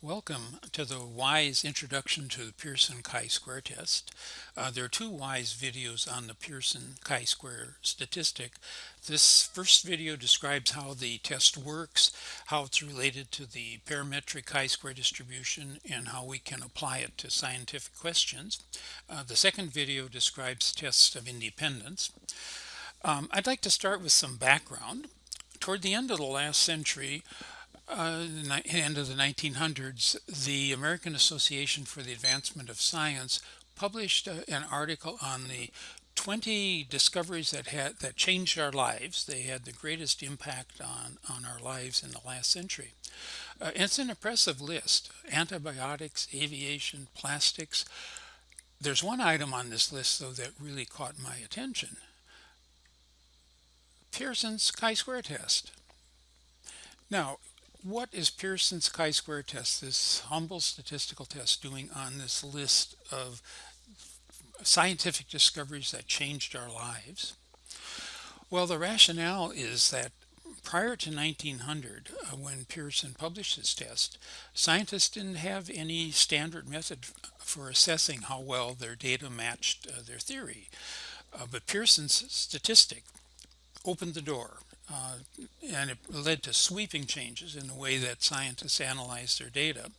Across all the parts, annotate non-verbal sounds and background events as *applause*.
Welcome to the WISE Introduction to the Pearson chi-square test. Uh, there are two WISE videos on the Pearson chi-square statistic. This first video describes how the test works, how it's related to the parametric chi-square distribution, and how we can apply it to scientific questions. Uh, the second video describes tests of independence. Um, I'd like to start with some background. Toward the end of the last century, uh, the end of the 1900s, the American Association for the Advancement of Science published uh, an article on the 20 discoveries that had that changed our lives. They had the greatest impact on on our lives in the last century. Uh, it's an impressive list: antibiotics, aviation, plastics. There's one item on this list though that really caught my attention. Pearson's chi-square test. Now, what is Pearson's chi-square test, this humble statistical test, doing on this list of scientific discoveries that changed our lives? Well, the rationale is that prior to 1900, uh, when Pearson published this test, scientists didn't have any standard method for assessing how well their data matched uh, their theory. Uh, but Pearson's statistic opened the door uh, and it led to sweeping changes in the way that scientists analyze their data.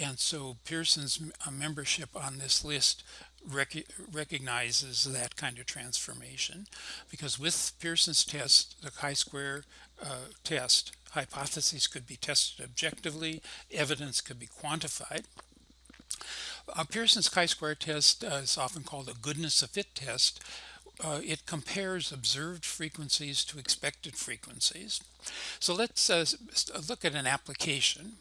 And so Pearson's uh, membership on this list rec recognizes that kind of transformation because with Pearson's test, the chi-square uh, test, hypotheses could be tested objectively, evidence could be quantified. Uh, Pearson's chi-square test uh, is often called a goodness of fit test uh, it compares observed frequencies to expected frequencies. So let's uh, look at an application.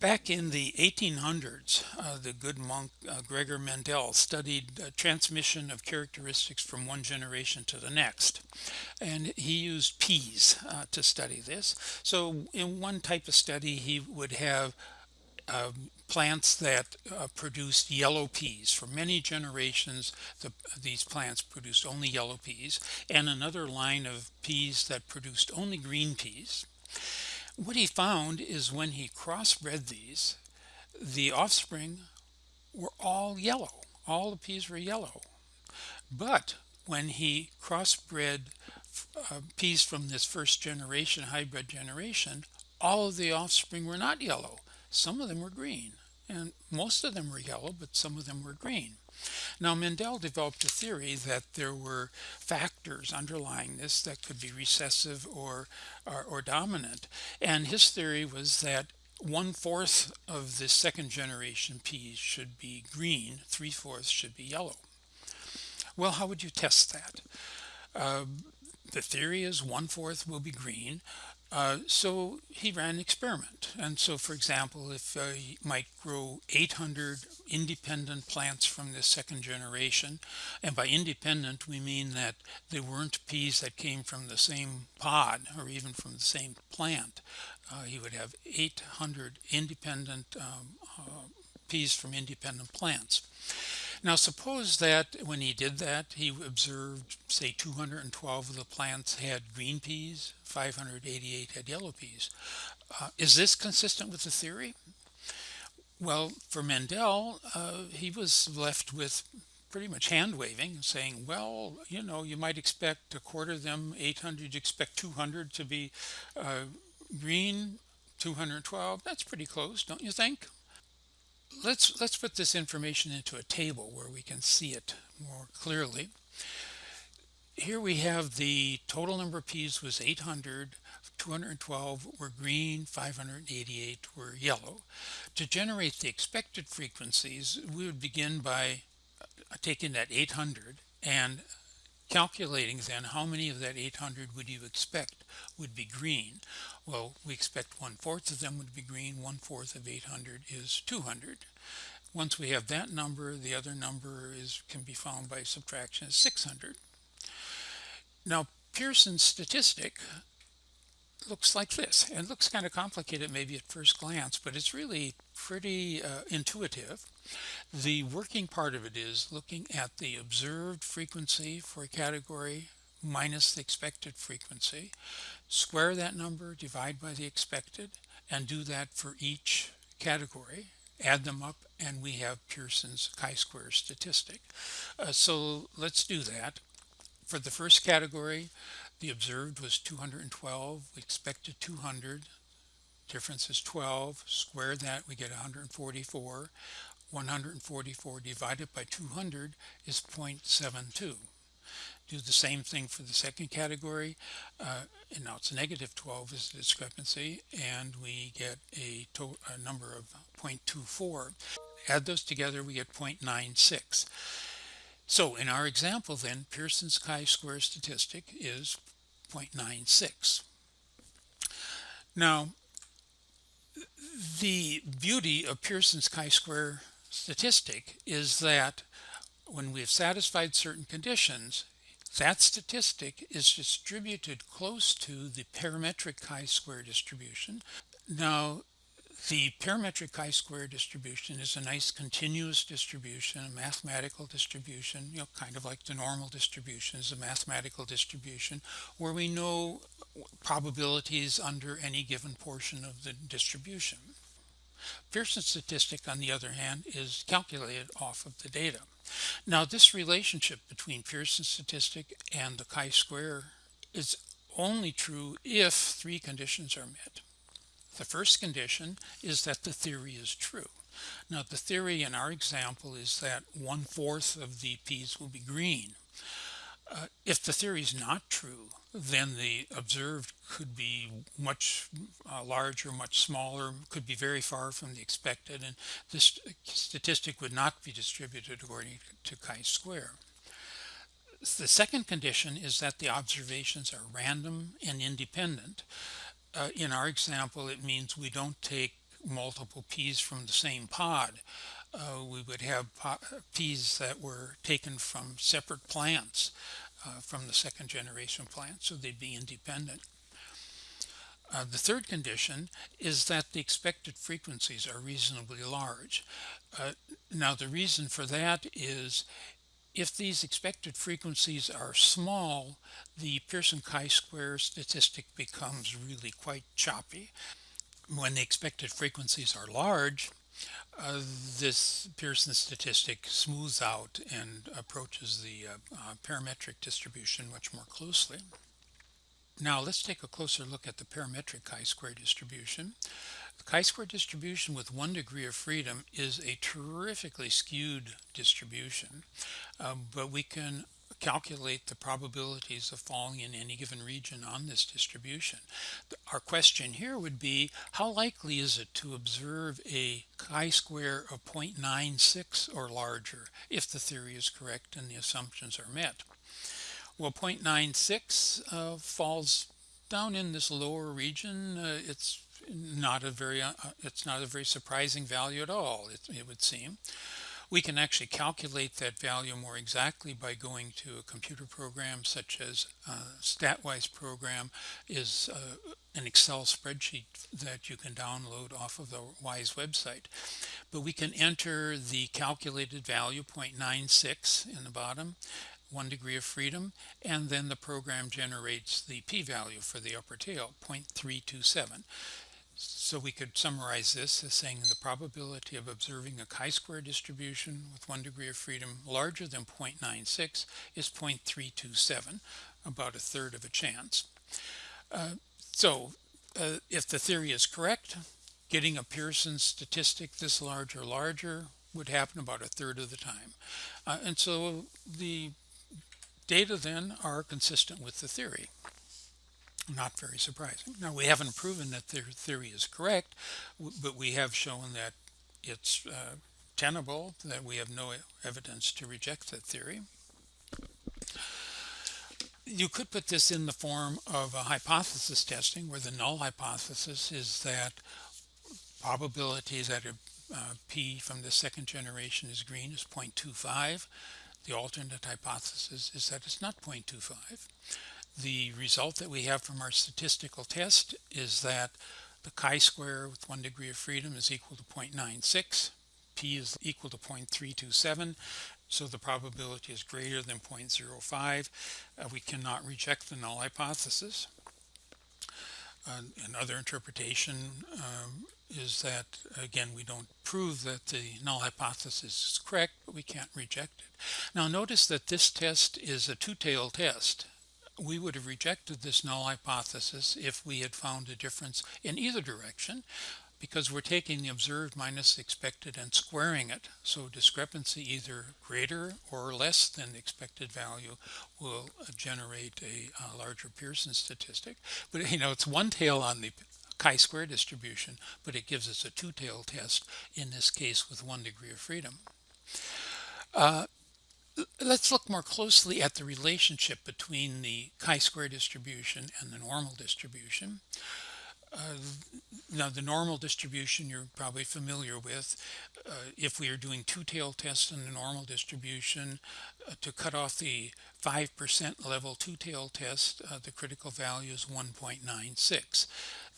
Back in the 1800s, uh, the good monk uh, Gregor Mendel studied transmission of characteristics from one generation to the next. And he used peas uh, to study this. So in one type of study, he would have um, plants that uh, produced yellow peas. For many generations, the, these plants produced only yellow peas, and another line of peas that produced only green peas. What he found is when he crossbred these, the offspring were all yellow. All the peas were yellow. But when he crossbred uh, peas from this first generation, hybrid generation, all of the offspring were not yellow. Some of them were green, and most of them were yellow, but some of them were green. Now, Mendel developed a theory that there were factors underlying this that could be recessive or, or, or dominant. And his theory was that one fourth of the second generation peas should be green, three fourths should be yellow. Well, how would you test that? Uh, the theory is one fourth will be green, uh, so he ran an experiment. And so, for example, if uh, you might grow 800 independent plants from the second generation, and by independent we mean that they weren't peas that came from the same pod or even from the same plant. Uh, he would have 800 independent um, uh, peas from independent plants. Now suppose that when he did that, he observed, say, 212 of the plants had green peas, 588 had yellow peas. Uh, is this consistent with the theory? Well, for Mendel, uh, he was left with pretty much hand waving, saying, well, you know, you might expect a quarter of them, 800, you expect 200 to be uh, green, 212. That's pretty close, don't you think? Let's let's put this information into a table where we can see it more clearly. Here we have the total number of peas was 800, 212 were green, 588 were yellow. To generate the expected frequencies, we would begin by uh, taking that 800 and calculating then how many of that 800 would you expect would be green well we expect one fourth of them would be green one fourth of 800 is 200 once we have that number the other number is can be found by subtraction is 600 now Pearson's statistic looks like this. And looks kind of complicated maybe at first glance but it's really pretty uh, intuitive. The working part of it is looking at the observed frequency for a category minus the expected frequency square that number divide by the expected and do that for each category add them up and we have Pearson's chi-square statistic. Uh, so let's do that. For the first category the observed was 212 we expected 200 difference is 12 square that we get 144 144 divided by 200 is 0.72 do the same thing for the second category uh, and now it's negative 12 is the discrepancy and we get a, a number of 0.24 add those together we get 0.96 so in our example then Pearson's chi-square statistic is 0.96 now the beauty of Pearson's chi-square statistic is that when we have satisfied certain conditions that statistic is distributed close to the parametric chi-square distribution. Now, the parametric chi-square distribution is a nice continuous distribution, a mathematical distribution, you know, kind of like the normal distribution is a mathematical distribution where we know probabilities under any given portion of the distribution. Pearson statistic, on the other hand, is calculated off of the data. Now, this relationship between Pearson statistic and the chi-square is only true if three conditions are met. The first condition is that the theory is true. Now, the theory in our example is that one-fourth of the peas will be green. Uh, if the theory is not true, then the observed could be much uh, larger, much smaller, could be very far from the expected, and this statistic would not be distributed according to chi-square. The second condition is that the observations are random and independent. Uh, in our example, it means we don't take multiple peas from the same pod. Uh, we would have peas that were taken from separate plants uh, from the second generation plant, so they'd be independent. Uh, the third condition is that the expected frequencies are reasonably large. Uh, now the reason for that is if these expected frequencies are small, the Pearson chi-square statistic becomes really quite choppy. When the expected frequencies are large, uh, this Pearson statistic smooths out and approaches the uh, uh, parametric distribution much more closely. Now let's take a closer look at the parametric chi-square distribution. The chi-square distribution with one degree of freedom is a terrifically skewed distribution, um, but we can calculate the probabilities of falling in any given region on this distribution. Our question here would be, how likely is it to observe a chi-square of 0.96 or larger if the theory is correct and the assumptions are met? Well, 0.96 uh, falls down in this lower region. Uh, it's not a very uh, it's not a very surprising value at all, it, it would seem. We can actually calculate that value more exactly by going to a computer program such as uh, StatWise program is uh, an Excel spreadsheet that you can download off of the WISE website. But we can enter the calculated value 0.96 in the bottom one degree of freedom and then the program generates the p-value for the upper tail 0.327 so we could summarize this as saying the probability of observing a chi-square distribution with one degree of freedom larger than 0.96 is 0.327, about a third of a chance. Uh, so uh, if the theory is correct, getting a Pearson statistic this large or larger would happen about a third of the time. Uh, and so the data then are consistent with the theory not very surprising. Now, we haven't proven that their theory is correct, but we have shown that it's uh, tenable, that we have no evidence to reject that theory. You could put this in the form of a hypothesis testing, where the null hypothesis is that probability that a uh, pea from the second generation is green is 0.25. The alternate hypothesis is that it's not 0.25. The result that we have from our statistical test is that the chi-square with one degree of freedom is equal to 0.96, p is equal to 0.327, so the probability is greater than 0.05. Uh, we cannot reject the null hypothesis. Uh, another interpretation um, is that, again, we don't prove that the null hypothesis is correct, but we can't reject it. Now notice that this test is a two-tailed test. We would have rejected this null hypothesis if we had found a difference in either direction because we're taking the observed minus expected and squaring it. So discrepancy either greater or less than the expected value will generate a, a larger Pearson statistic. But you know, it's one tail on the chi-square distribution, but it gives us a two-tail test in this case with one degree of freedom. Uh, let's look more closely at the relationship between the chi-square distribution and the normal distribution. Uh, now the normal distribution you're probably familiar with. Uh, if we are doing two-tail tests in the normal distribution uh, to cut off the 5% level two-tail test, uh, the critical value is 1.96.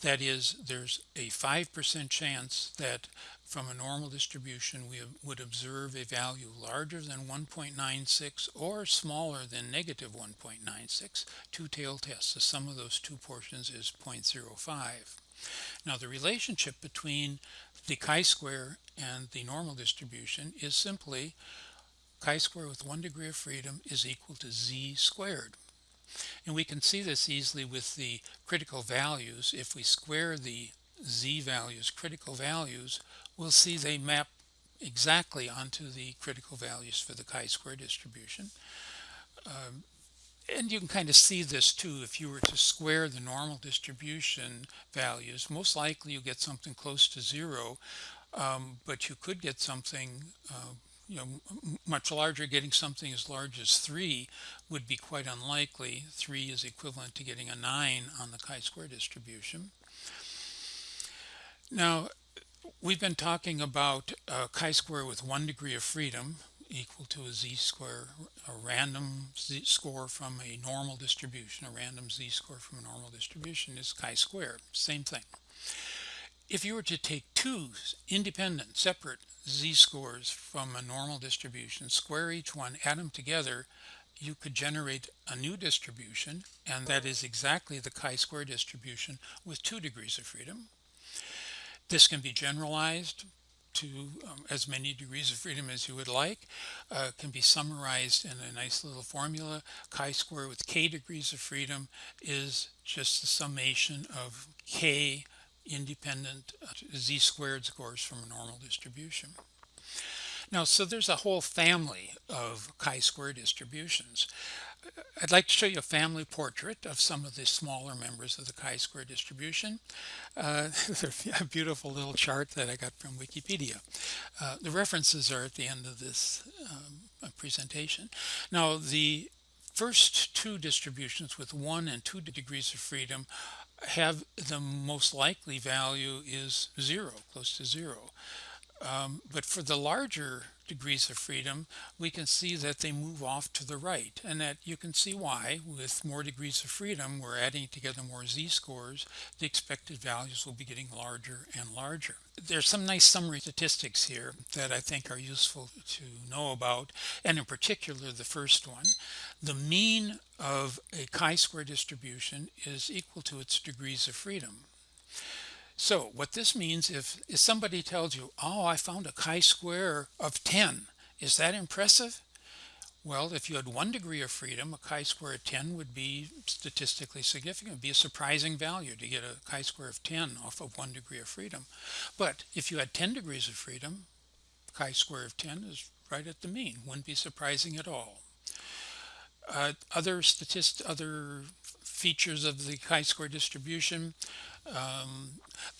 That is, there's a 5% chance that from a normal distribution we would observe a value larger than 1.96 or smaller than negative 1.96. Two-tailed tests, the sum of those two portions is 0.05. Now the relationship between the chi-square and the normal distribution is simply chi-square with one degree of freedom is equal to z squared. And we can see this easily with the critical values. If we square the z values, critical values, we'll see they map exactly onto the critical values for the chi-square distribution. Um, and you can kind of see this too if you were to square the normal distribution values most likely you get something close to zero um, but you could get something uh, you know much larger getting something as large as three would be quite unlikely. Three is equivalent to getting a nine on the chi-square distribution. Now we've been talking about uh, chi-square with one degree of freedom equal to a z-square, a random z-score from a normal distribution, a random z-score from a normal distribution is chi-square, same thing. If you were to take two independent, separate z-scores from a normal distribution, square each one, add them together, you could generate a new distribution, and that is exactly the chi-square distribution with two degrees of freedom. This can be generalized to um, as many degrees of freedom as you would like uh, can be summarized in a nice little formula chi-square with k degrees of freedom is just the summation of k independent uh, z squared scores from a normal distribution now so there's a whole family of chi-square distributions I'd like to show you a family portrait of some of the smaller members of the chi-square distribution. Uh, *laughs* a beautiful little chart that I got from Wikipedia. Uh, the references are at the end of this um, presentation. Now the first two distributions with one and two degrees of freedom have the most likely value is zero, close to zero. Um, but for the larger degrees of freedom, we can see that they move off to the right and that you can see why with more degrees of freedom, we're adding together more z-scores, the expected values will be getting larger and larger. There's some nice summary statistics here that I think are useful to know about, and in particular the first one. The mean of a chi-square distribution is equal to its degrees of freedom. So what this means if, if somebody tells you, oh, I found a chi-square of 10, is that impressive? Well, if you had one degree of freedom, a chi-square of 10 would be statistically significant. It would be a surprising value to get a chi-square of 10 off of one degree of freedom. But if you had 10 degrees of freedom, chi-square of 10 is right at the mean. Wouldn't be surprising at all. Uh, other statist other features of the chi-square distribution, um,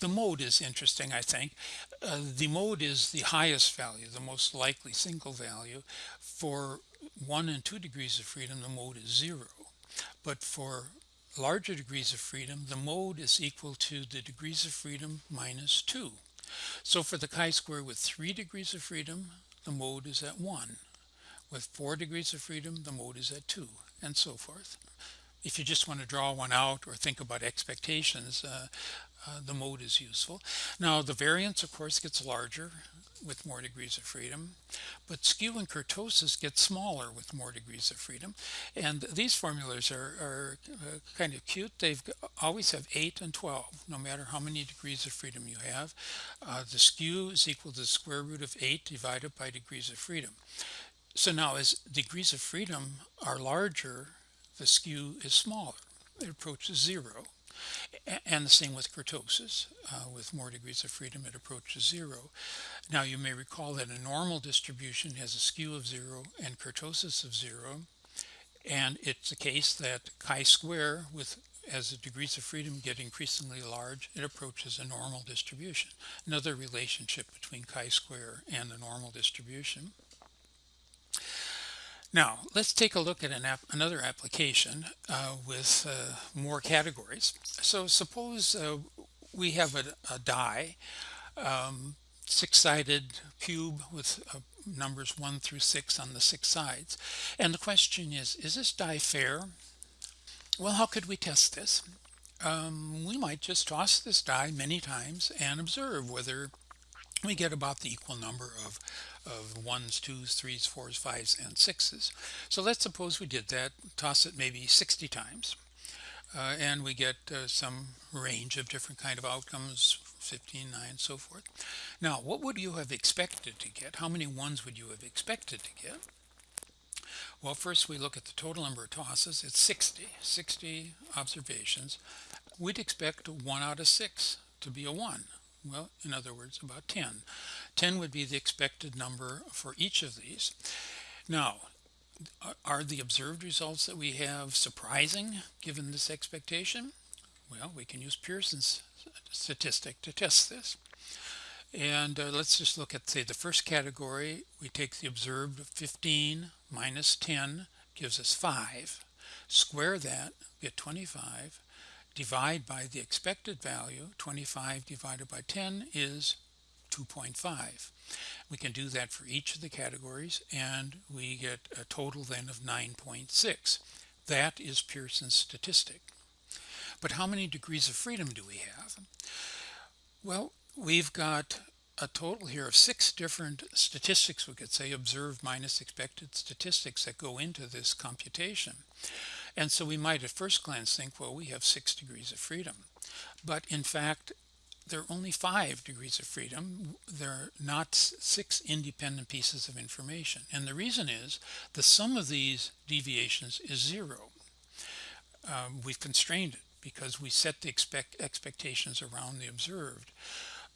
the mode is interesting, I think. Uh, the mode is the highest value, the most likely single value. For one and two degrees of freedom, the mode is zero. But for larger degrees of freedom, the mode is equal to the degrees of freedom minus two. So for the chi-square with three degrees of freedom, the mode is at one. With four degrees of freedom, the mode is at two, and so forth if you just want to draw one out or think about expectations, uh, uh, the mode is useful. Now the variance of course gets larger with more degrees of freedom, but skew and kurtosis get smaller with more degrees of freedom. And these formulas are, are uh, kind of cute. They've always have 8 and 12, no matter how many degrees of freedom you have. Uh, the skew is equal to the square root of 8 divided by degrees of freedom. So now as degrees of freedom are larger, the skew is smaller. It approaches zero. And the same with kurtosis. Uh, with more degrees of freedom, it approaches zero. Now you may recall that a normal distribution has a skew of zero and kurtosis of zero. And it's the case that chi-square with as the degrees of freedom get increasingly large, it approaches a normal distribution. Another relationship between chi-square and the normal distribution. Now, let's take a look at an app, another application uh, with uh, more categories. So suppose uh, we have a, a die, um, six-sided cube with uh, numbers 1 through 6 on the six sides. And the question is, is this die fair? Well, how could we test this? Um, we might just toss this die many times and observe whether we get about the equal number of of ones, twos, threes, fours, fives, and sixes. So let's suppose we did that, toss it maybe 60 times, uh, and we get uh, some range of different kind of outcomes, 15, 9, so forth. Now, what would you have expected to get? How many ones would you have expected to get? Well, first we look at the total number of tosses. It's 60, 60 observations. We'd expect one out of six to be a one. Well, in other words, about 10. 10 would be the expected number for each of these. Now, are the observed results that we have surprising given this expectation? Well, we can use Pearson's statistic to test this. And uh, let's just look at, say, the first category. We take the observed 15 minus 10 gives us 5. Square that, get 25 divide by the expected value, 25 divided by 10 is 2.5. We can do that for each of the categories and we get a total then of 9.6. That is Pearson's statistic. But how many degrees of freedom do we have? Well, we've got a total here of six different statistics, we could say, observed minus expected statistics that go into this computation. And so we might at first glance think, well, we have six degrees of freedom. But in fact, there are only five degrees of freedom. There are not six independent pieces of information. And the reason is the sum of these deviations is zero. Um, we've constrained it because we set the expect expectations around the observed.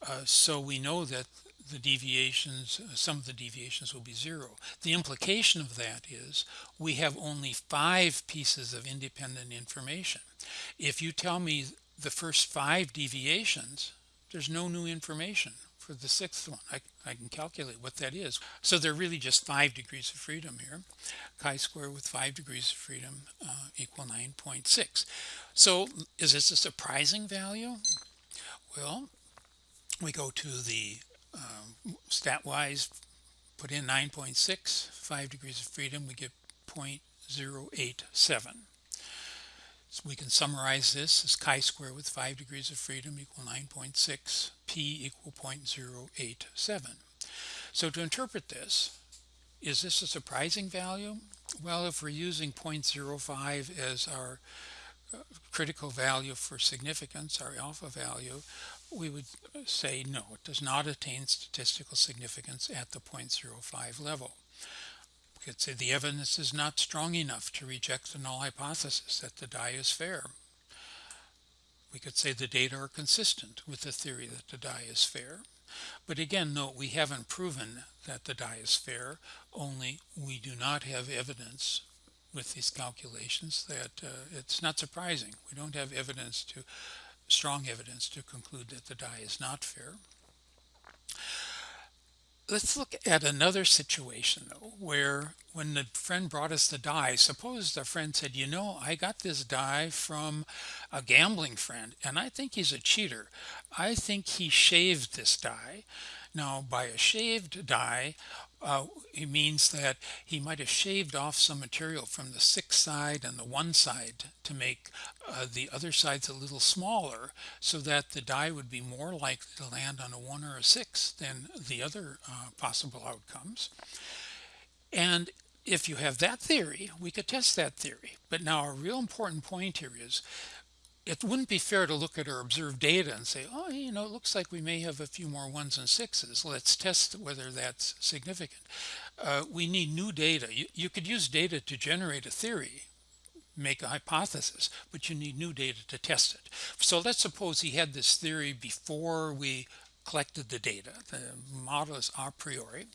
Uh, so we know that the deviations, sum of the deviations will be zero. The implication of that is we have only five pieces of independent information. If you tell me the first five deviations, there's no new information for the sixth one. I, I can calculate what that is. So they're really just five degrees of freedom here. Chi-square with five degrees of freedom uh, equal 9.6. So is this a surprising value? Well, we go to the um, stat-wise, put in 9.6, 5 degrees of freedom, we get 0.087. So we can summarize this as chi-square with 5 degrees of freedom equal 9.6, p equal 0.087. So to interpret this, is this a surprising value? Well, if we're using 0.05 as our uh, critical value for significance, our alpha value, we would say no, it does not attain statistical significance at the 0.05 level. We could say the evidence is not strong enough to reject the null hypothesis that the die is fair. We could say the data are consistent with the theory that the die is fair. But again, note we haven't proven that the die is fair, only we do not have evidence with these calculations that uh, it's not surprising. We don't have evidence to strong evidence to conclude that the die is not fair. Let's look at another situation though, where when the friend brought us the die, suppose the friend said, you know, I got this die from a gambling friend and I think he's a cheater. I think he shaved this die. Now by a shaved die, uh, means that he might have shaved off some material from the six side and the one side to make uh, the other sides a little smaller so that the die would be more likely to land on a one or a six than the other uh, possible outcomes. And if you have that theory, we could test that theory. But now a real important point here is it wouldn't be fair to look at our observed data and say, oh, you know, it looks like we may have a few more ones and sixes. Let's test whether that's significant. Uh, we need new data. You, you could use data to generate a theory, make a hypothesis, but you need new data to test it. So let's suppose he had this theory before we collected the data. The model is a priori.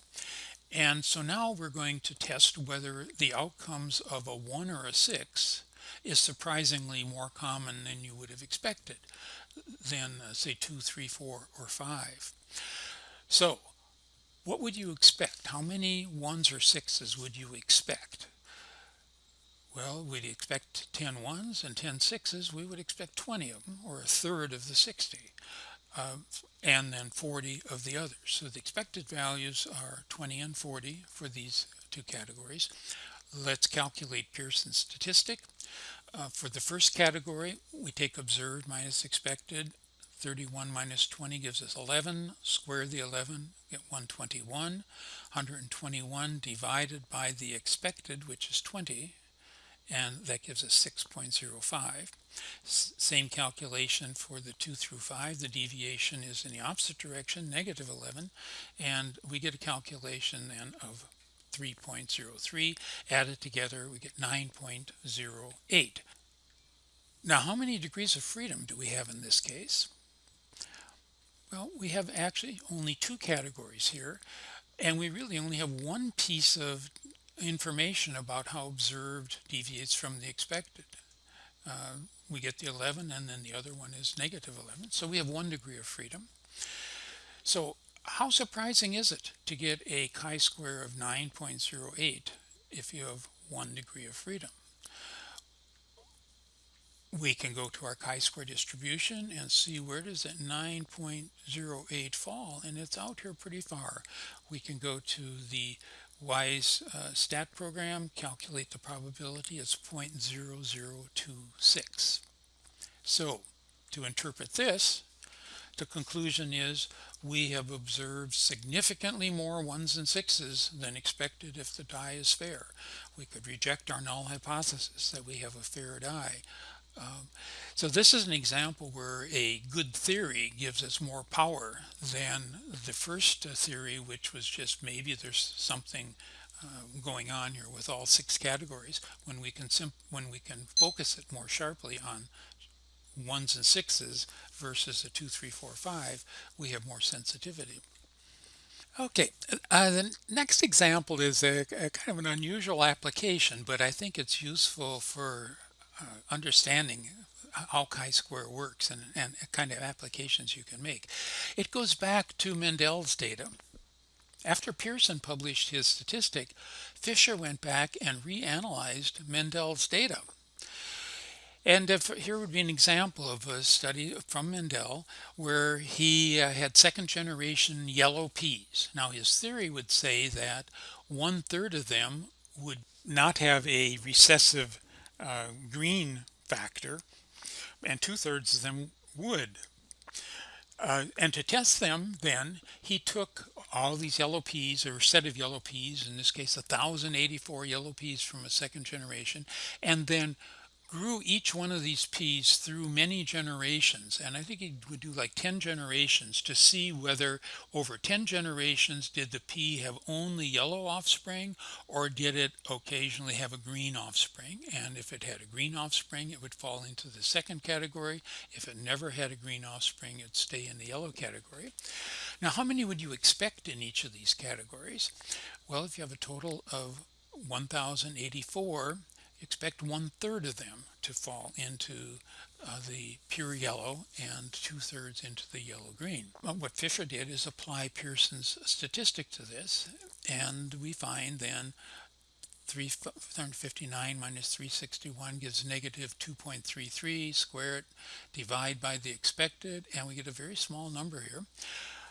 And so now we're going to test whether the outcomes of a 1 or a 6 is surprisingly more common than you would have expected than uh, say 2, 3, 4, or 5. So what would you expect? How many 1s or 6s would you expect? Well, we'd expect 10 ones and 10 sixes. We would expect 20 of them, or a third of the 60 uh, and then 40 of the others. So the expected values are 20 and 40 for these two categories. Let's calculate Pearson's statistic. Uh, for the first category, we take observed minus expected. 31 minus 20 gives us 11. Square the 11, get 121. 121 divided by the expected, which is 20, and that gives us 6.05. same calculation for the 2 through 5. The deviation is in the opposite direction, negative 11, and we get a calculation then of 3.03. Added together, we get 9.08. Now, how many degrees of freedom do we have in this case? Well, we have actually only two categories here, and we really only have one piece of information about how observed deviates from the expected. Uh, we get the 11 and then the other one is negative 11. So we have one degree of freedom. So how surprising is it to get a chi-square of 9.08 if you have one degree of freedom? We can go to our chi-square distribution and see where does that 9.08 fall and it's out here pretty far. We can go to the WISE uh, stat program, calculate the probability, it's 0.0026. So to interpret this, the conclusion is we have observed significantly more ones and sixes than expected if the die is fair. We could reject our null hypothesis that we have a fair die. Um, so this is an example where a good theory gives us more power than the first uh, theory, which was just maybe there's something uh, going on here with all six categories when we can when we can focus it more sharply on ones and sixes versus a two three four five we have more sensitivity okay uh, the next example is a, a, kind of an unusual application but I think it's useful for uh, understanding how chi-square works and, and kind of applications you can make. It goes back to Mendel's data. After Pearson published his statistic, Fisher went back and reanalyzed Mendel's data. And if, here would be an example of a study from Mendel where he uh, had second generation yellow peas. Now his theory would say that one third of them would not have a recessive uh, green factor and two-thirds of them would. Uh, and to test them then he took all these yellow peas or a set of yellow peas in this case 1084 yellow peas from a second generation and then grew each one of these peas through many generations and I think he would do like 10 generations to see whether over 10 generations did the pea have only yellow offspring or did it occasionally have a green offspring? And if it had a green offspring it would fall into the second category. If it never had a green offspring it'd stay in the yellow category. Now how many would you expect in each of these categories? Well if you have a total of 1084 expect one third of them to fall into uh, the pure yellow and two thirds into the yellow green. Well, what Fisher did is apply Pearson's statistic to this and we find then 359 minus 361 gives negative 2.33 square it divide by the expected and we get a very small number here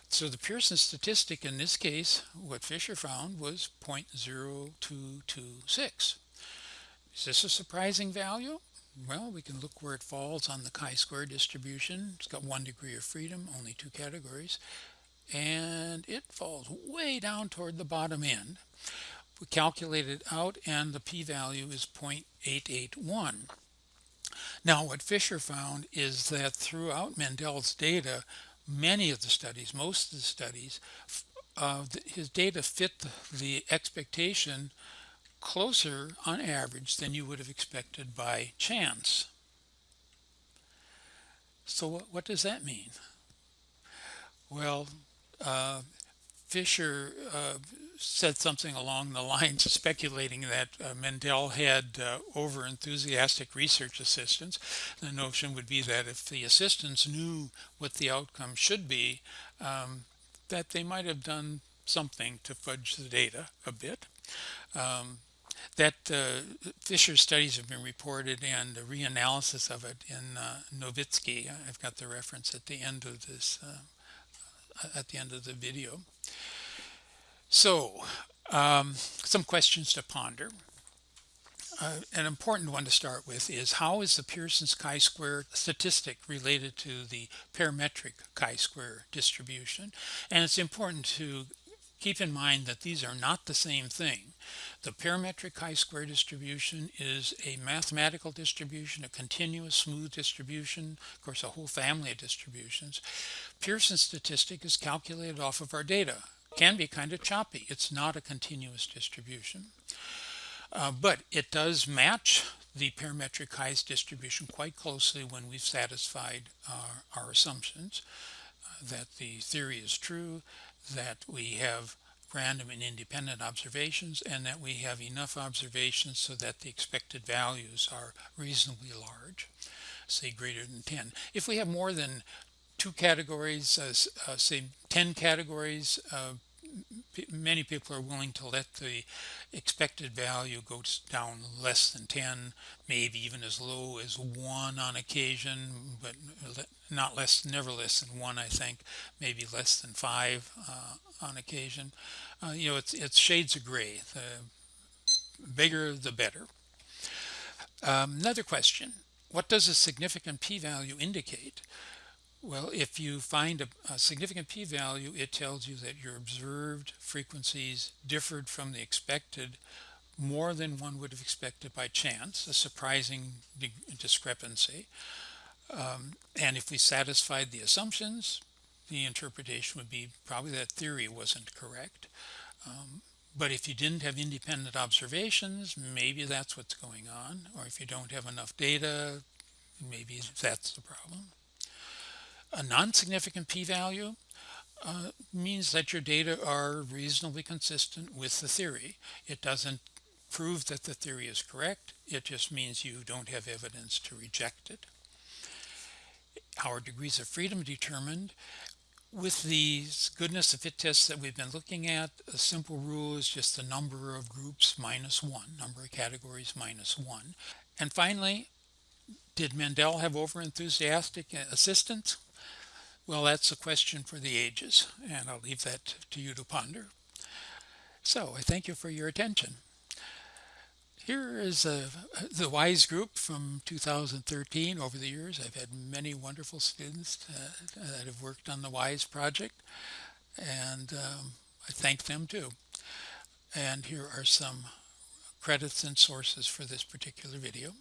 So the Pearson statistic in this case, what Fisher found was 0.0226. Is this a surprising value? Well, we can look where it falls on the chi-square distribution. It's got one degree of freedom, only two categories, and it falls way down toward the bottom end. We calculate it out and the p-value is 0.881. Now what Fisher found is that throughout Mendel's data, many of the studies, most of the studies, uh, his data fit the expectation closer on average than you would have expected by chance. So what does that mean? Well, uh, Fisher uh, said something along the lines of speculating that uh, Mendel had uh, over enthusiastic research assistants. The notion would be that if the assistants knew what the outcome should be, um, that they might have done something to fudge the data a bit. Um, that uh, Fisher studies have been reported and a reanalysis of it in uh, Novitski. I've got the reference at the end of this, uh, at the end of the video. So, um, some questions to ponder. Uh, an important one to start with is how is the Pearson's chi-square statistic related to the parametric chi-square distribution? And it's important to keep in mind that these are not the same thing. The parametric chi-square distribution is a mathematical distribution, a continuous smooth distribution, of course a whole family of distributions. Pearson statistic is calculated off of our data. Can be kind of choppy. It's not a continuous distribution. Uh, but it does match the parametric chi distribution quite closely when we've satisfied our, our assumptions uh, that the theory is true, that we have random and independent observations and that we have enough observations so that the expected values are reasonably large, say greater than 10. If we have more than two categories, uh, uh, say 10 categories, uh, many people are willing to let the expected value go down less than 10, maybe even as low as 1 on occasion, but not less, never less than 1, I think, maybe less than 5 uh, on occasion. Uh, you know, it's, it's shades of gray. The bigger, the better. Um, another question, what does a significant p-value indicate? Well, if you find a, a significant p-value, it tells you that your observed frequencies differed from the expected more than one would have expected by chance, a surprising discrepancy. Um, and if we satisfied the assumptions, the interpretation would be probably that theory wasn't correct. Um, but if you didn't have independent observations, maybe that's what's going on. Or if you don't have enough data, maybe that's the problem. A non-significant p-value uh, means that your data are reasonably consistent with the theory. It doesn't prove that the theory is correct. It just means you don't have evidence to reject it. Our degrees of freedom determined with these goodness of fit tests that we've been looking at, a simple rule is just the number of groups minus one, number of categories minus one. And finally, did Mendel have overenthusiastic assistants? Well, that's a question for the ages, and I'll leave that to you to ponder. So I thank you for your attention. Here is uh, the WISE group from 2013. Over the years, I've had many wonderful students uh, that have worked on the WISE project, and um, I thank them too. And here are some credits and sources for this particular video.